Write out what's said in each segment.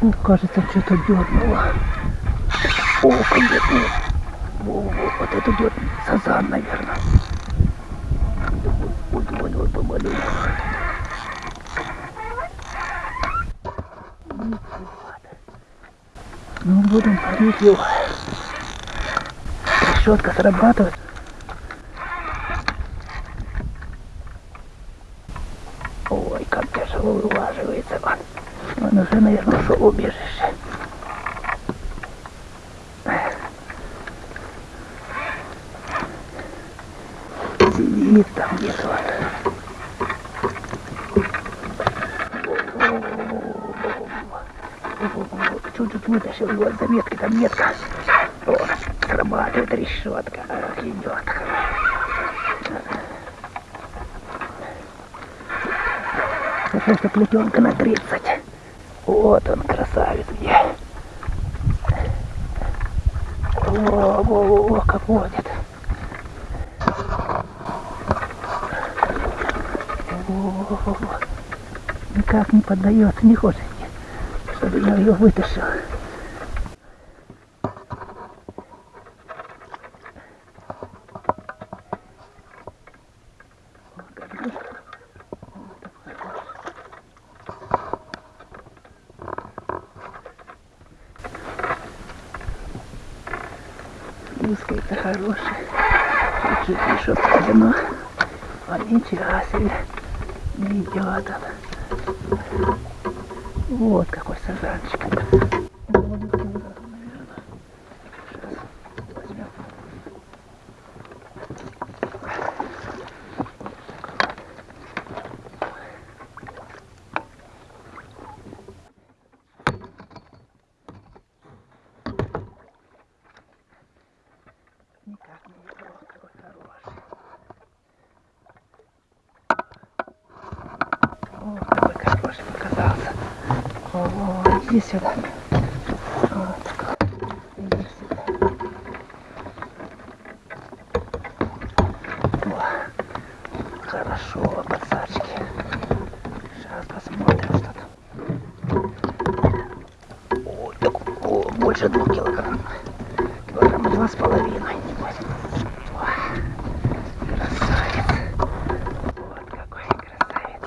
О, кажется, что-то дернуло. О, конечно. Во, во, вот это дернуло. Сазан, наверное. Ой, ой, ой, помалю. Ну, будем парить его. Решетка срабатывает. Ой, как тяжело вылаживается он. Он уже, наверное, ушел убежище. Сидит там где-то он. Чуть-чуть вытащил его от заметки, там метка. О, срабатывает решетка. Ах, идет. Это плетенка на 30. Вот он, красавец где. О, о, о, как водит. О. Никак не поддается, не хочет, чтобы я ее вытащил. Узкая-то хорошая. Чуть-чуть еще подано. А ничего себе. Идет он. Вот какой сазанчик. О, какой хороший показался. О, иди сюда. Вот. Иди сюда. О, хорошо, пацачки. Сейчас посмотрим, что там. Ой, так, о, больше двух килограмм. Килограмма два с половиной. небось. Ой, Красавец. Вот какой красавец.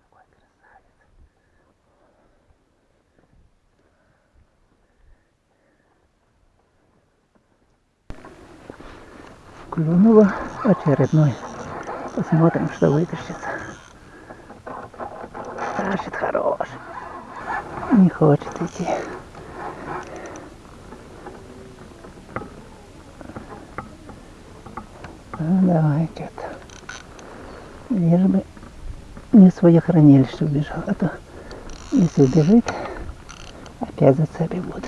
Какой красавец. Клюнуло очередной. Посмотрим, что вытащится. Тащит хорош. Не хочет идти. Ну, давай, что-то. Лишь бы не свое хранилище убежал, а то если убежит, опять зацепи будут.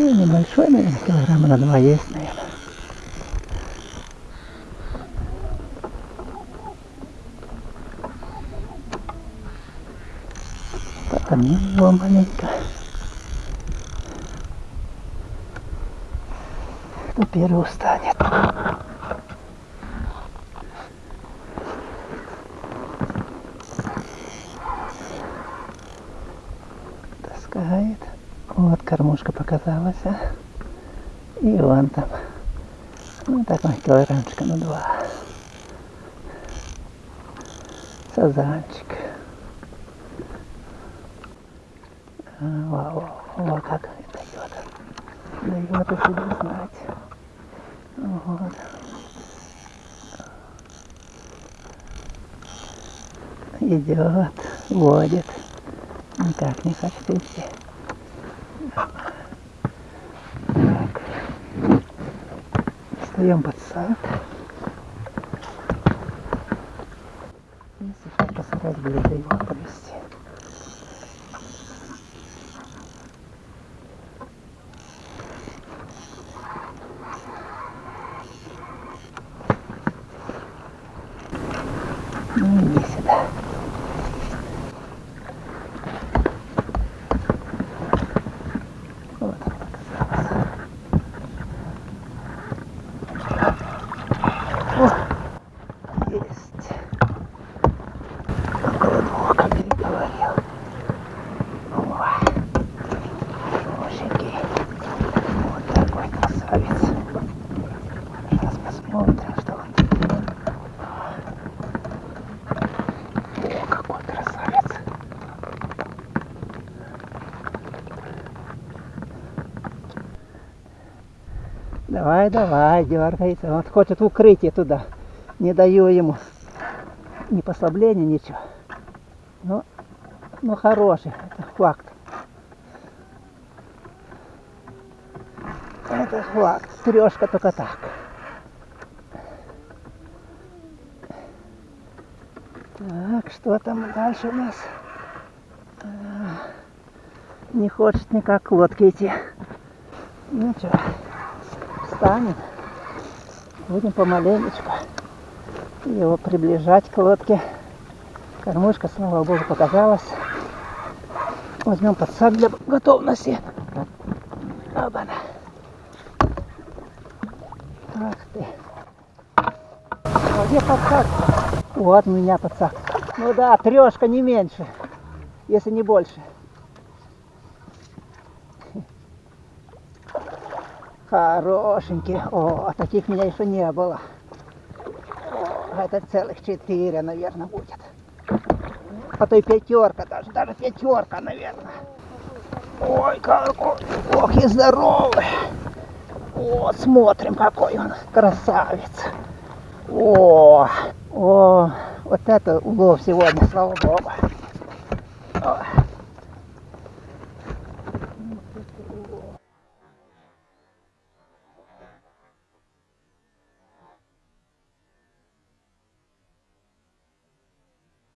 Ну, небольшой, наверное, килограмма на два есть, наверное. Потомил его маленько. Кто первый устанет. Таскает. Вот кормушка показалась, а. И вон там. Ну, такой килограммчика на два. Сазанчик. А, Вау, вау, как дает. Дает о себе знать. Вот. Идет, водит. Никак не хочет идти. Так. Встаем под сад. И сейчас постараюсь ближе его провести. Ну иди сюда. Вот он оказался. О, есть. Около двух, как я и говорил. О, хорошенький. Вот такой красавец. Сейчас посмотрим, что он тут. О, какой красавец. Давай, давай, дергается. Он хочет в укрытие туда. Не даю ему ни послабления, ничего. Ну, ну хороший, это факт. Это факт. Трешка только так. Так, что там дальше у нас? А, Не хочет никак к лодке идти. Ну что, встанем. Будем помаленечку его приближать к лодке. Кормушка, слава богу, показалась. Возьмем подсак для готовности. Оба-на. Ах ты. А где подсак? Вот у меня подсак. Ну да, трешка не меньше, если не больше. Хорошенький. О, таких у меня еще не было. О, это целых четыре, наверное, будет. А то и пятерка даже, даже пятерка, наверное. Ой, какой, ох и здоровый. Вот, смотрим, какой он красавец. О, о, вот это улов сегодня, слава богу.